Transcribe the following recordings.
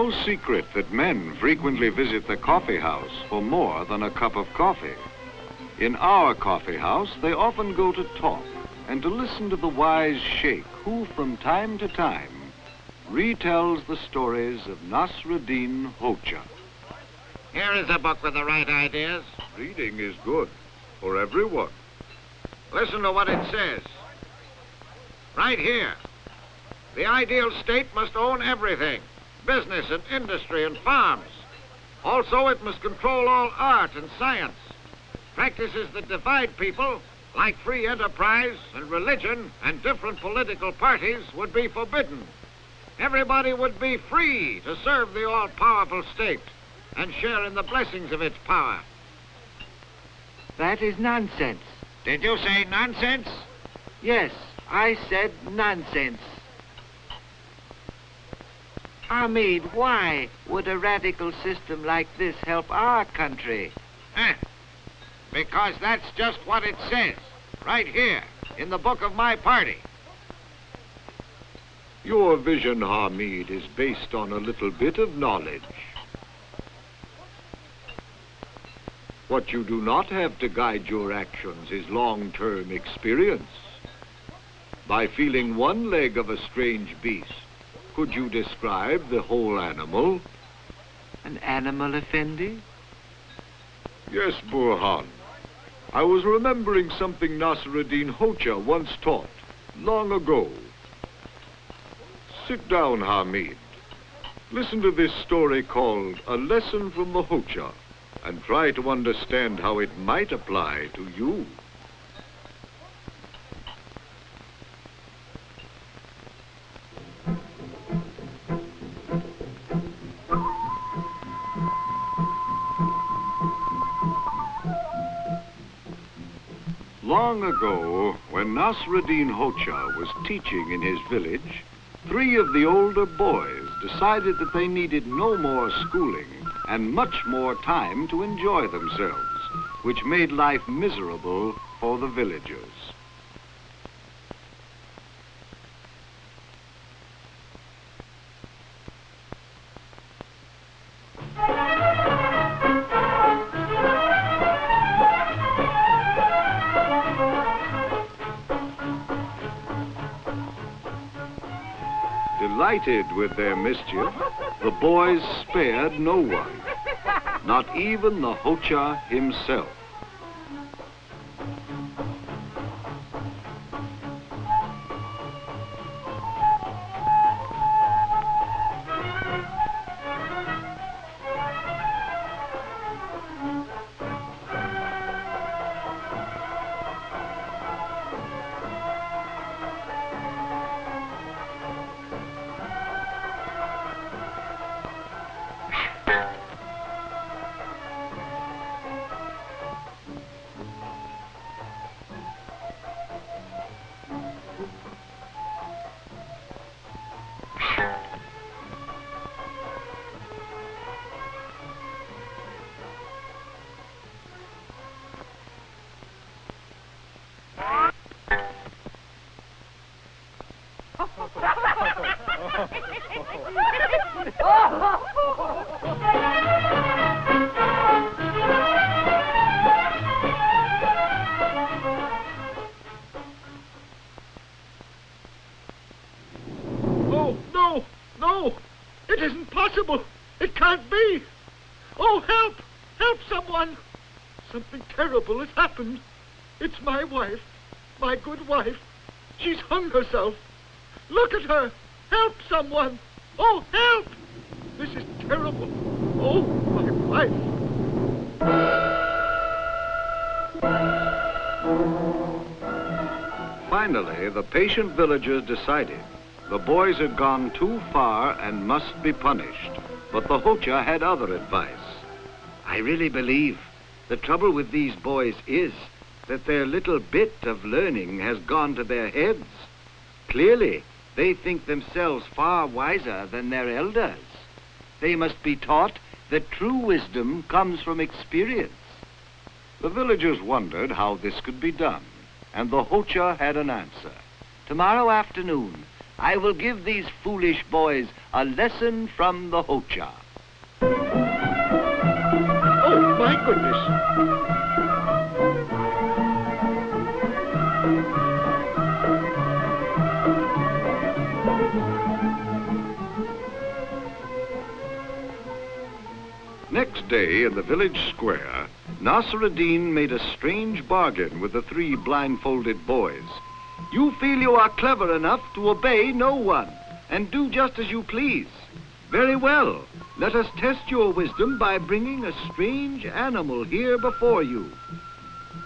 no secret that men frequently visit the coffee house for more than a cup of coffee. In our coffee house, they often go to talk and to listen to the wise sheikh who, from time to time, retells the stories of Nasruddin Hoxha. Here is a book with the right ideas. Reading is good for everyone. Listen to what it says. Right here. The ideal state must own everything business and industry and farms. Also, it must control all art and science. Practices that divide people, like free enterprise and religion and different political parties, would be forbidden. Everybody would be free to serve the all-powerful state and share in the blessings of its power. That is nonsense. Did you say nonsense? Yes, I said nonsense. Hamid, why would a radical system like this help our country? Huh. Because that's just what it says, right here, in the book of my party. Your vision, Hamid, is based on a little bit of knowledge. What you do not have to guide your actions is long-term experience. By feeling one leg of a strange beast, could you describe the whole animal? An animal, Effendi? Yes, Burhan. I was remembering something Nasruddin Hoxha once taught, long ago. Sit down, Hamid. Listen to this story called A Lesson from the Hoxha and try to understand how it might apply to you. Long ago, when Nasruddin Hoxha was teaching in his village, three of the older boys decided that they needed no more schooling and much more time to enjoy themselves, which made life miserable for the villagers. Delighted with their mischief, the boys spared no one, not even the Hoxha himself. Help! Help someone! Something terrible has happened. It's my wife, my good wife. She's hung herself. Look at her! Help someone! Oh, help! This is terrible. Oh, my wife. Finally, the patient villagers decided the boys had gone too far and must be punished. But the Hoxha had other advice. I really believe the trouble with these boys is that their little bit of learning has gone to their heads. Clearly, they think themselves far wiser than their elders. They must be taught that true wisdom comes from experience. The villagers wondered how this could be done, and the Hoxha had an answer. Tomorrow afternoon, I will give these foolish boys a lesson from the Hoxha. My goodness. Next day, in the village square, Nasruddin made a strange bargain with the three blindfolded boys. You feel you are clever enough to obey no one and do just as you please. Very well. Let us test your wisdom by bringing a strange animal here before you.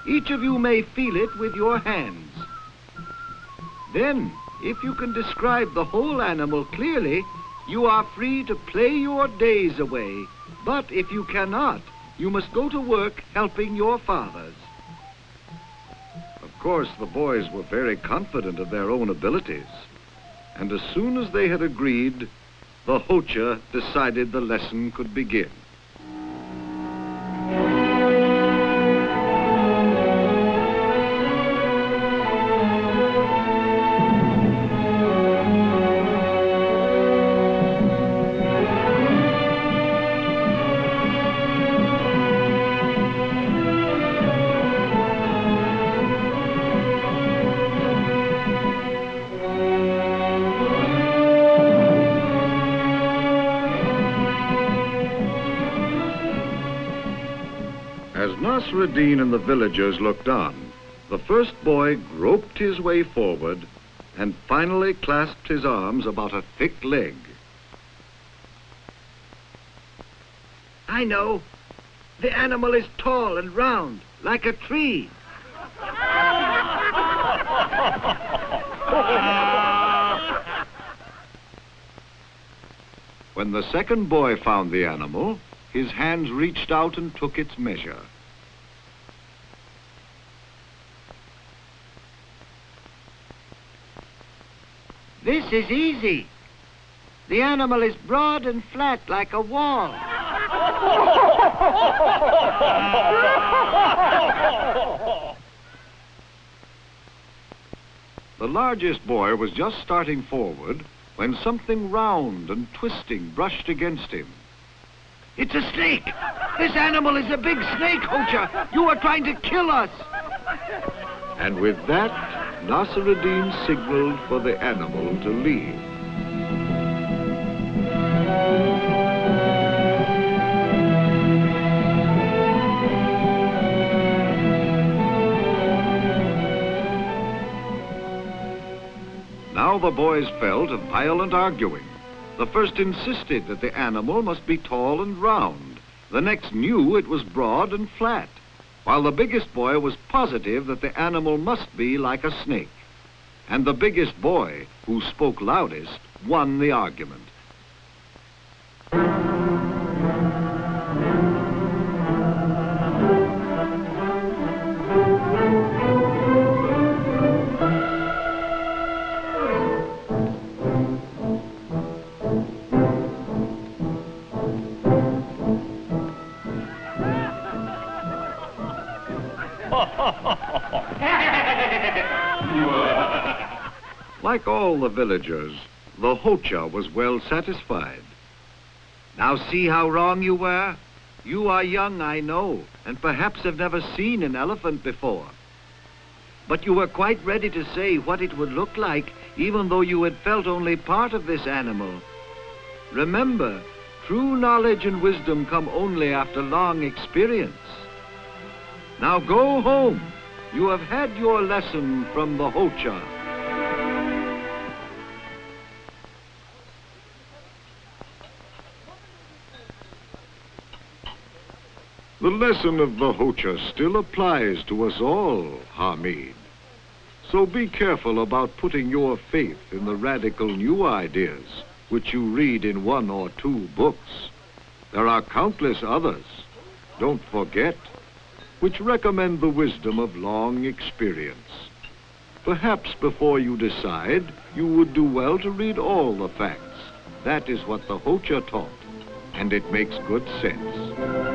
Each of you may feel it with your hands. Then, if you can describe the whole animal clearly, you are free to play your days away. But if you cannot, you must go to work helping your fathers. Of course, the boys were very confident of their own abilities. And as soon as they had agreed, the Hoxha decided the lesson could begin. Nasruddin and the villagers looked on, the first boy groped his way forward and finally clasped his arms about a thick leg. I know. The animal is tall and round, like a tree. When the second boy found the animal, his hands reached out and took its measure. This is easy. The animal is broad and flat like a wall. The largest boy was just starting forward when something round and twisting brushed against him. It's a snake. This animal is a big snake, Hoxha. You are trying to kill us. And with that, Nasruddin signaled for the animal to leave. Now the boys fell to violent arguing. The first insisted that the animal must be tall and round. The next knew it was broad and flat, while the biggest boy was positive that the animal must be like a snake. And the biggest boy, who spoke loudest, won the argument. Like all the villagers, the Hoxha was well satisfied. Now see how wrong you were? You are young, I know, and perhaps have never seen an elephant before. But you were quite ready to say what it would look like, even though you had felt only part of this animal. Remember, true knowledge and wisdom come only after long experience. Now go home. You have had your lesson from the Hoxha. The lesson of the Hoxha still applies to us all, Hamid. So be careful about putting your faith in the radical new ideas which you read in one or two books. There are countless others, don't forget, which recommend the wisdom of long experience. Perhaps before you decide, you would do well to read all the facts. That is what the Hoxha taught, and it makes good sense.